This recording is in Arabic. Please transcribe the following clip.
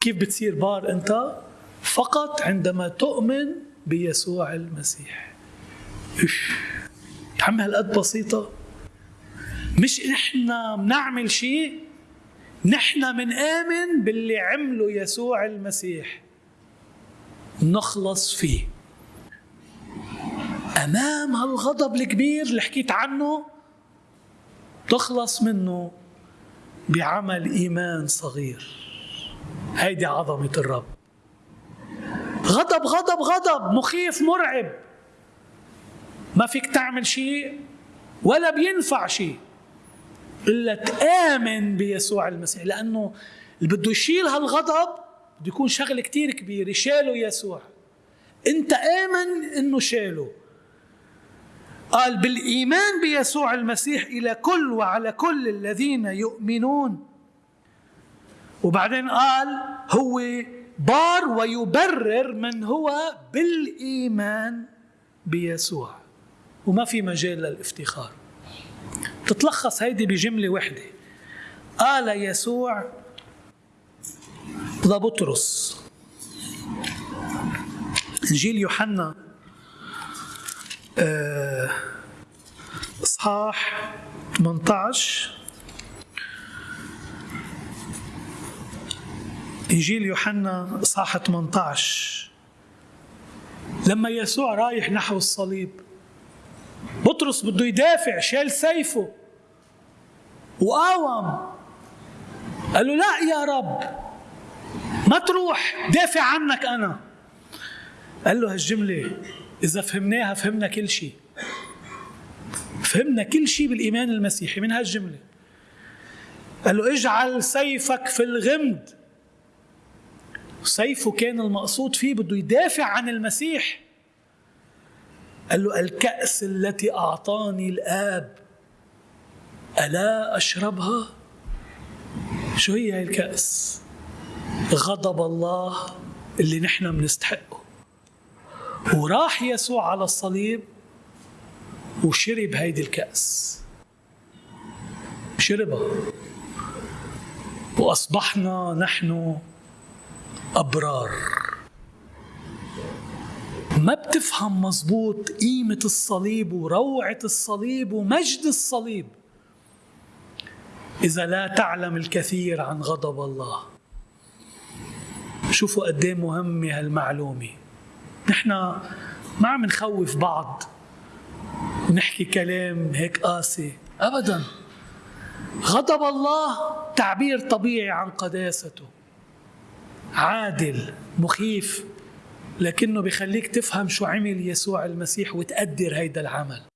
كيف بتصير بار أنت؟ فقط عندما تؤمن بيسوع المسيح. عم هالقد بسيطة؟ مش إحنا بنعمل شيء نحن منآمن باللي عمله يسوع المسيح. نخلص فيه. أمام هالغضب الكبير اللي حكيت عنه تخلص منه بعمل إيمان صغير. هيدي عظمة الرب. غضب غضب غضب مخيف مرعب. ما فيك تعمل شيء ولا بينفع شيء إلا تآمن بيسوع المسيح لأنه اللي بده يشيل هالغضب بده يكون شغل كتير كبير يشاله يسوع. أنت آمن إنه شاله قال بالإيمان بيسوع المسيح إلى كل وعلى كل الذين يؤمنون. وبعدين قال هو بار ويبرر من هو بالإيمان بيسوع. وما في مجال للافتخار. تتلخص هيدي بجملة واحدة قال يسوع لبطرس. إنجيل يوحنا آه، إصحاح 18 إنجيل يوحنا إصحاح 18 لما يسوع رايح نحو الصليب بطرس بده يدافع شال سيفه وقاوم. قال له لا يا رب ما تروح دافع عنك أنا. قال له هالجملة إذا فهمناها فهمنا كل شيء. فهمنا كل شيء بالإيمان المسيحي من هالجملة. قال له اجعل سيفك في الغمد. سيفه كان المقصود فيه بده يدافع عن المسيح قال له الكأس التي أعطاني الآب ألا أشربها؟ شو هي هاي الكأس؟ غضب الله اللي نحن بنستحقه وراح يسوع على الصليب وشرب هيدي الكأس شربها وأصبحنا نحن أبرار. ما بتفهم مزبوط قيمة الصليب وروعة الصليب ومجد الصليب. إذا لا تعلم الكثير عن غضب الله. شوفوا قد إيه مهمة هالمعلومة. نحن ما عم نخوف بعض. ونحكي كلام هيك قاسي. أبدا. غضب الله تعبير طبيعي عن قداسته. عادل مخيف لكنه بخليك تفهم شو عمل يسوع المسيح وتقدر هيدا العمل.